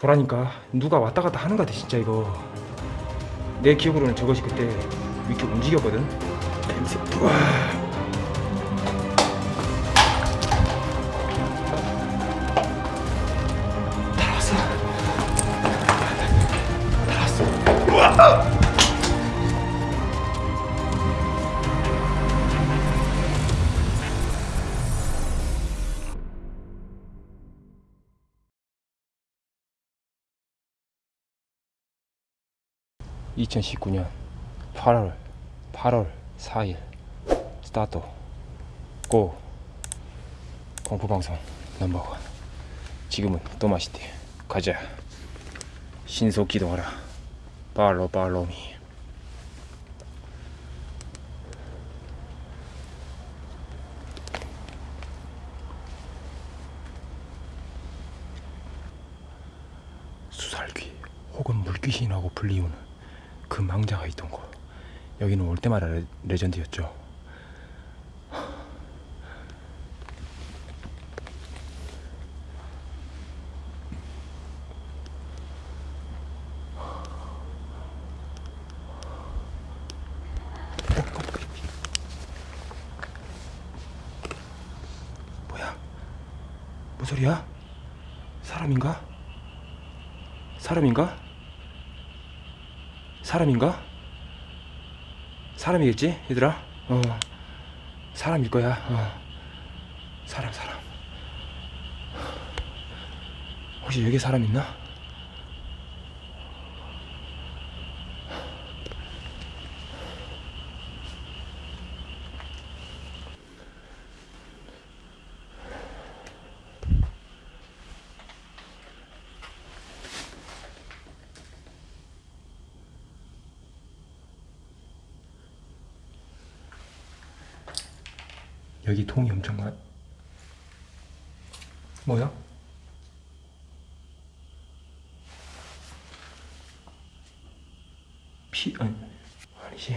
보라니까 누가 왔다 갔다 하는 것 같아 진짜 이거. 내 기억으로는 저것이 그때 이렇게 움직였거든. 냄새 우와 (2019년 8월 8월 4일 스타트 고 공포방송 넘버원. 지금은 또 맛있대 가자. 신속 기동하라. 팔로 팔로미 수살귀 혹은 물귀신이라고 불리우는 그 망자가 있던 곳 여기는 올 때마다 레, 레전드였죠 뭐야? 뭔 소리야? 사람인가? 사람인가? 사람인가? 사람이겠지 얘들아? 어 사람일 거야 어 사람 사람 혹시 여기 사람 있나? 여기 통이 엄청 많 뭐야? 피 아니 아니지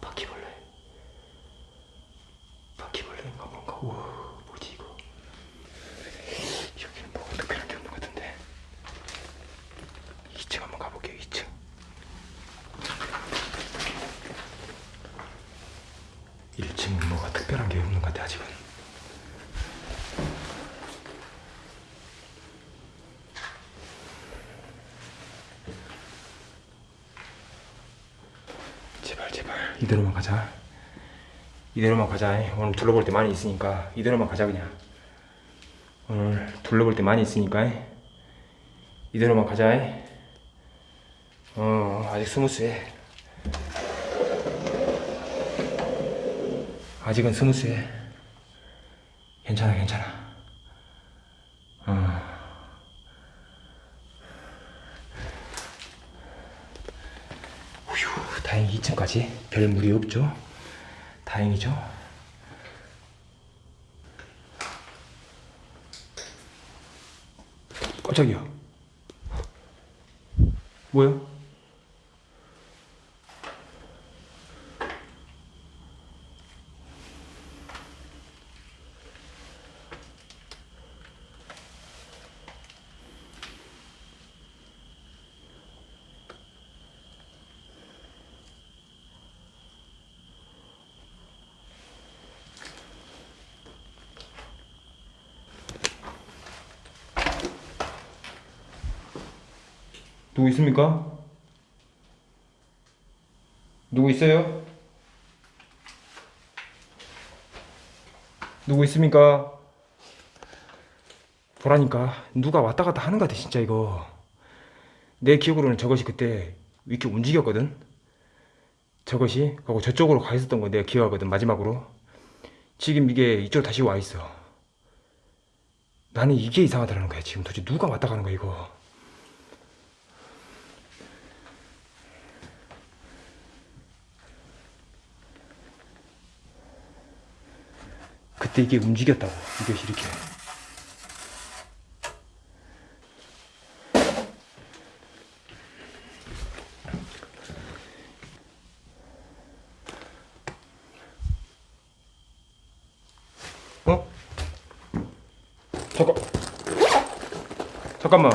바퀴벌레 바퀴벌레인가 뭔가 우와 뭐지 이거 여기는 뭐가 특별한 게 없는 것 같은데 2층 한번 가볼게요 2층 일층은 뭐가 특별한 게 없는 것 같아 아직은 제발 제발 이대로만 가자. 이대로만 가자. 오늘 둘러볼 때 많이 있으니까 이대로만 가자 그냥. 오늘 둘러볼 때 많이 있으니까. 이대로만 가자. 어 아직 스무스해 아직은 스무스해 괜찮아 괜찮아 어. 휴, 다행히 2층까지 별 무리 없죠. 다행이죠. 깜짝이야. 뭐야? 누구 있습니까? 누구 있어요? 누구 있습니까? 보라니까 누가 왔다 갔다 하는 것 같아 진짜 이거 내 기억으로는 저것이 그때 이렇게 움직였거든 저것이 하고 저쪽으로 가 있었던 거 내가 기억하거든 마지막으로 지금 이게 이쪽으로 다시 와 있어 나는 이게 이상하다는 거야 지금 도대체 누가 왔다 가는 거야 이거 그때 이게 움직였다고. 이것이 이렇게 어? 잠깐 잠깐만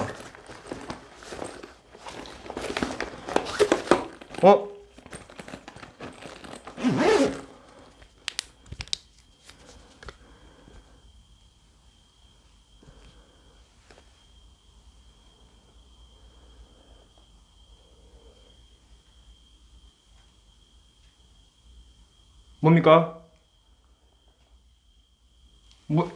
어? 뭡니까? 뭐?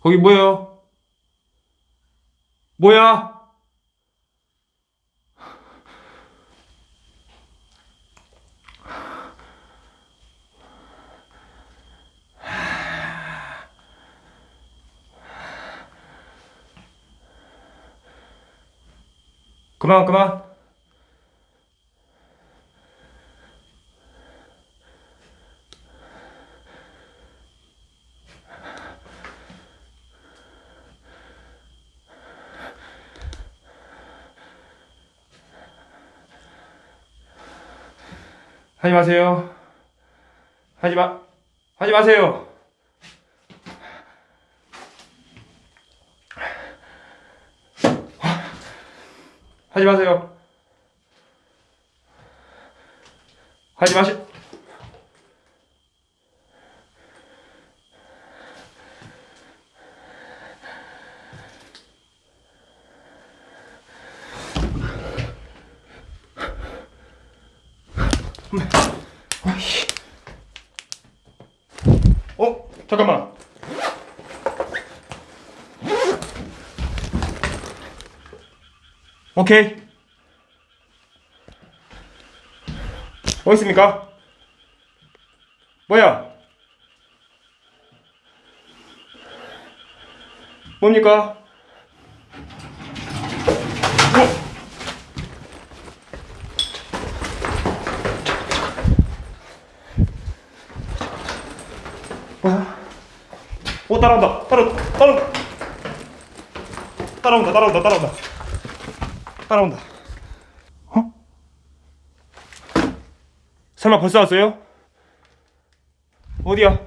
거기 뭐예요? 뭐야? 그만 그만. 하지 마세요. 하지 마 하지 마세요 하지 마세요. 하지 마시. 어? 잠깐만. 오케이. 뭐 있습니까? 뭐야? 뭡니까? 뭐야? 오 따라온다 따라온다 따라온다 따라온다 따라온다 따라온다 따라온다 어? 설마 벌써 왔어요? 어디야?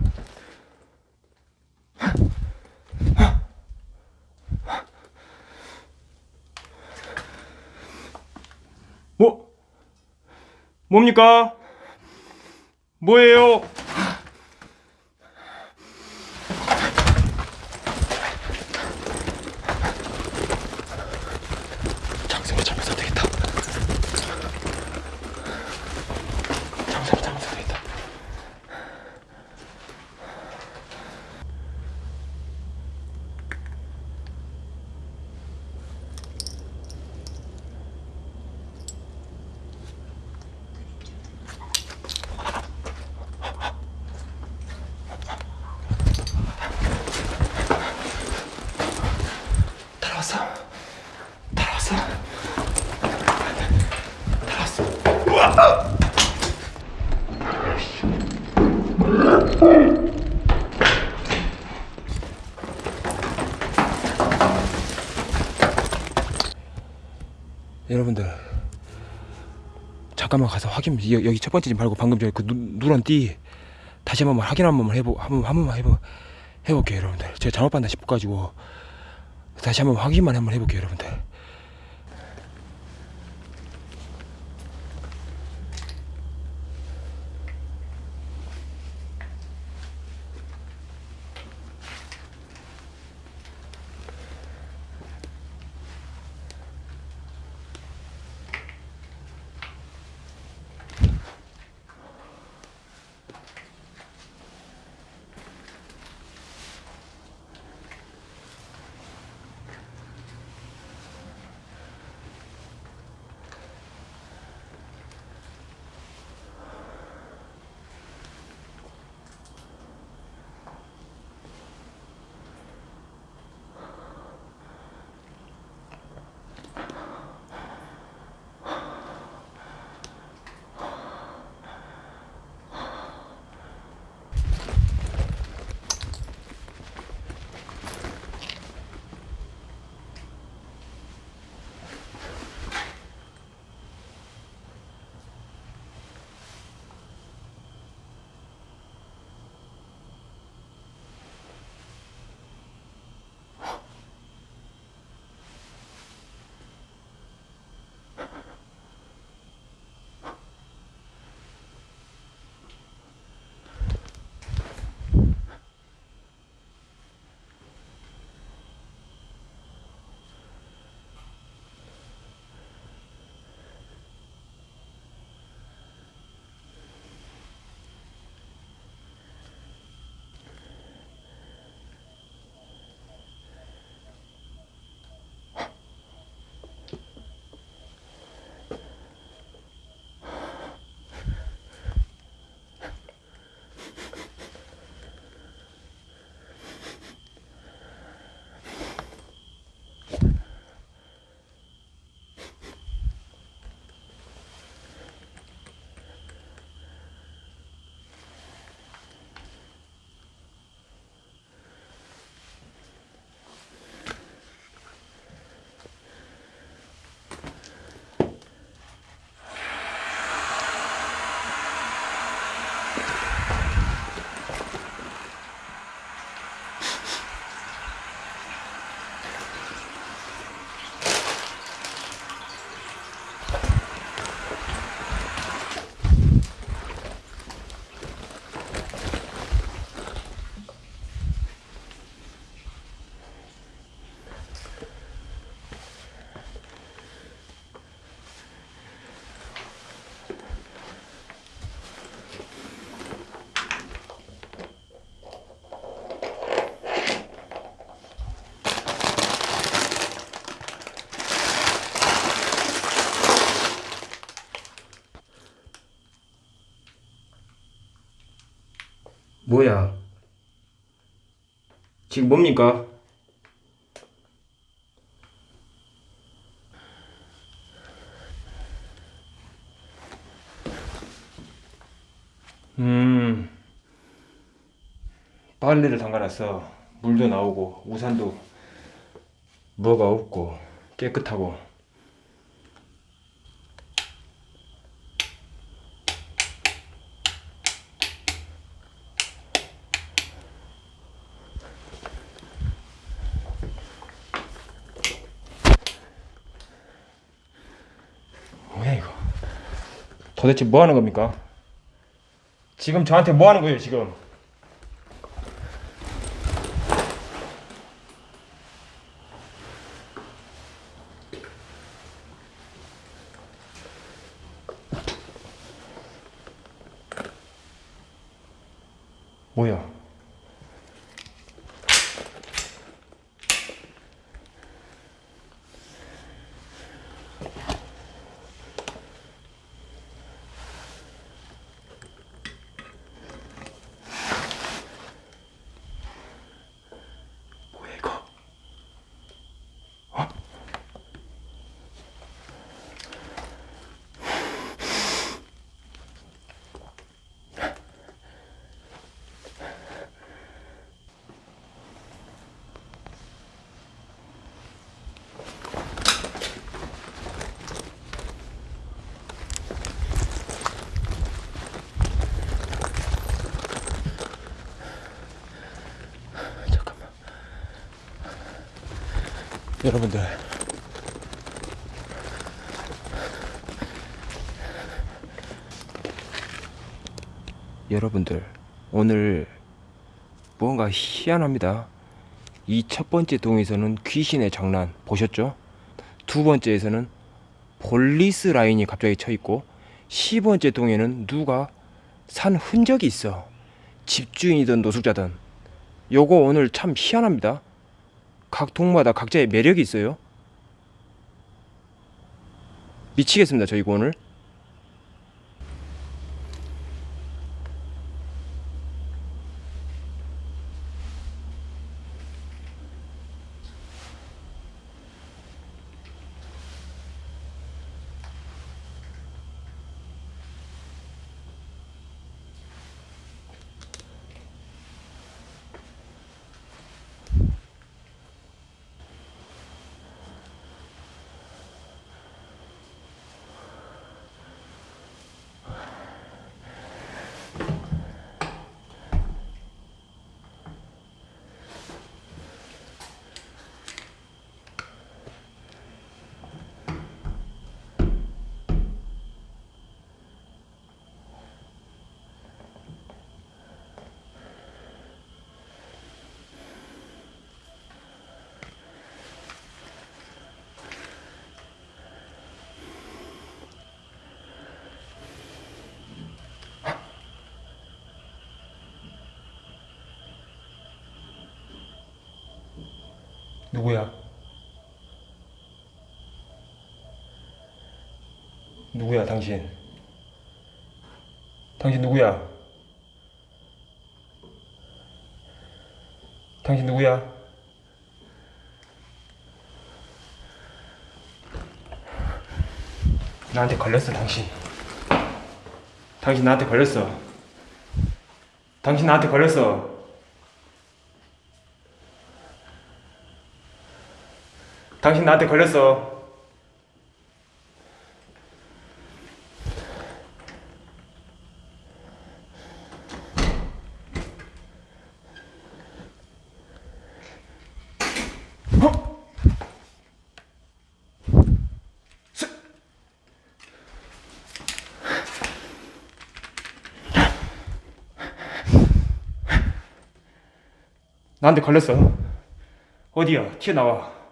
뭐? 뭡니까? 뭐예요? 장생을 잡아서 되겠다. 장생을 잡아서 되겠다. 따라왔어. 따라왔어. 따라왔어. 여러분들 잠깐만 가서 확인 여- 여기 첫 번째 집 말고 방금 전에 그 누, 누런 띠 다시 한번 확인 한 번만 해보 한 번 한 번만 해보 해볼게요 여러분들. 제가 잘못 봤나 싶어 가지고 다시 한번 확인만 한번 해볼게요 여러분들 뭐야? 지금 뭡니까? 음, 빨래를 담가놨어. 물도 나오고, 우산도 뭐가 없고, 깨끗하고. 뭐야, 이거? 도대체 뭐 하는 겁니까? 지금 저한테 뭐 하는 거예요, 지금? 뭐야? 여러분들 여러분들 오늘 뭔가 희한합니다. 이 첫 번째 동에서는 귀신의 장난 보셨죠? 두 번째에서는 police line이 갑자기 쳐 있고 10번째 동에는 누가 산 흔적이 있어. 집주인이든 노숙자든 요거 오늘 참 희한합니다. 각 동마다 각자의 매력이 있어요. 미치겠습니다, 저 이거 오늘. 누구야? 누구야, 당신? 당신 누구야? 당신 누구야? 나한테 걸렸어, 당신. 당신 나한테 걸렸어. 당신 나한테 걸렸어. 당신 나한테 걸렸어. 나한테 걸렸어. 어디야? 튀어나와.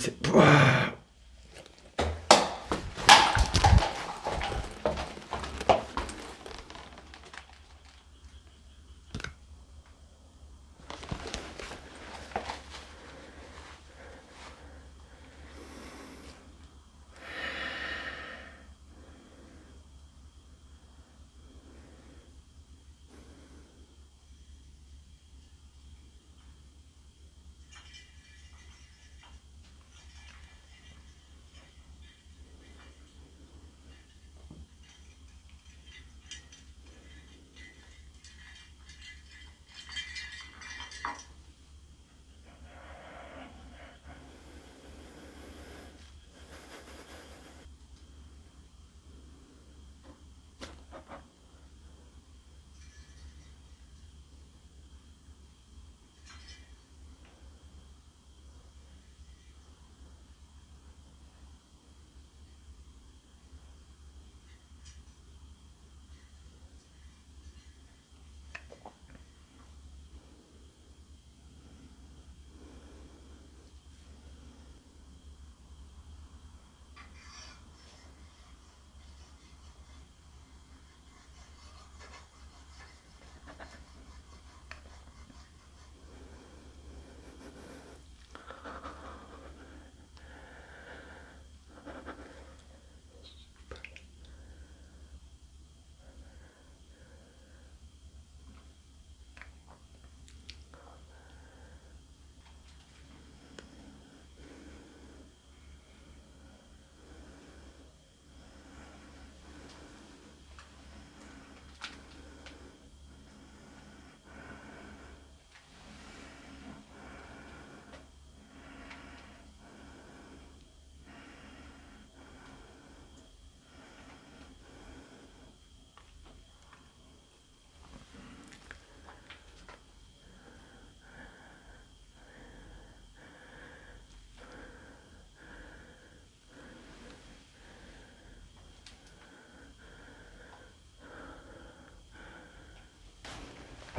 냄새. 우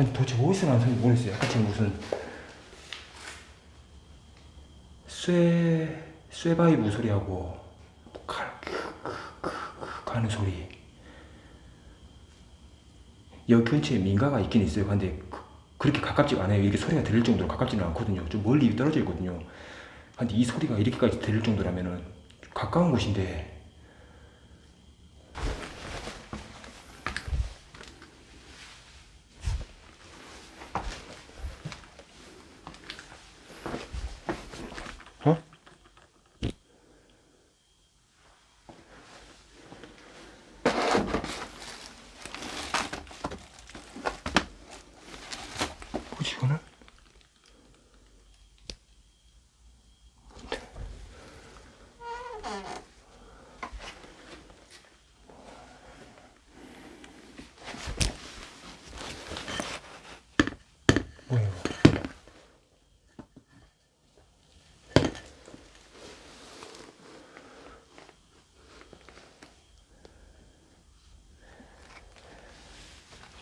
아니 도대체 어디서 나는 소리 모르겠어요. 아까 무슨 쇠 쇠바이브 소리하고 칼 크크크크 하는 소리. 여기 근처에 민가가 있긴 있어요. 근데 그- 그렇게 가깝지가 않아요. 이게 소리가 들릴 정도로 가깝지는 않거든요. 좀 멀리 떨어져 있거든요. 근데 이 소리가 이렇게까지 들릴 정도라면은 좀 가까운 곳인데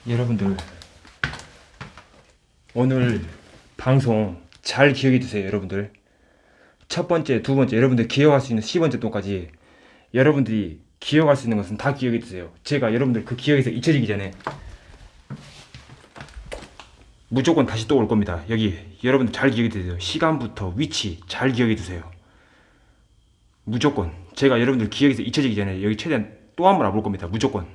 여러분들 오늘 방송 잘 기억해 두세요 여러분들? 첫 번째 두 번째 여러분들 기억할 수 있는 10번째 또까지 여러분들이 기억할 수 있는 것은 다 기억해 두세요. 제가 여러분들 그 기억에서 잊혀지기 전에 무조건 다시 또 올 겁니다. 여기 여러분들 잘 기억해 두세요. 시간부터 위치 잘 기억해 두세요. 무조건. 제가 여러분들 기억에서 잊혀지기 전에 여기 최대한 또 한 번 와볼 겁니다. 무조건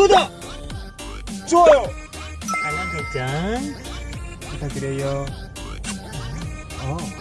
구독! 좋아요! 알람 설정 부탁드려요 어.